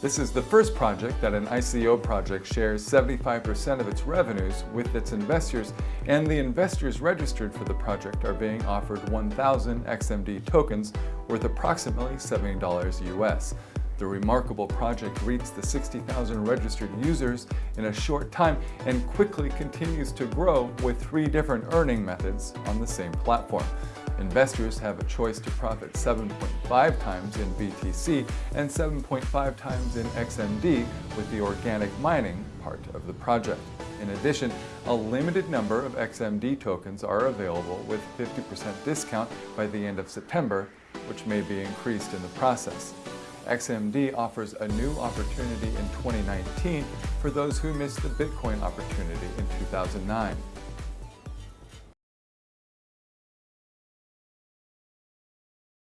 This is the first project that an ICO project shares 75% of its revenues with its investors, and the investors registered for the project are being offered 1,000 XMD tokens worth approximately $70 US. The remarkable project reached the 60,000 registered users in a short time and quickly continues to grow with three different earning methods on the same platform. Investors have a choice to profit 7.5 times in BTC and 7.5 times in XMD with the organic mining part of the project. In addition, a limited number of XMD tokens are available with 50% discount by the end of September, which may be increased in the process. XMD offers a new opportunity in 2019 for those who missed the Bitcoin opportunity in 2009.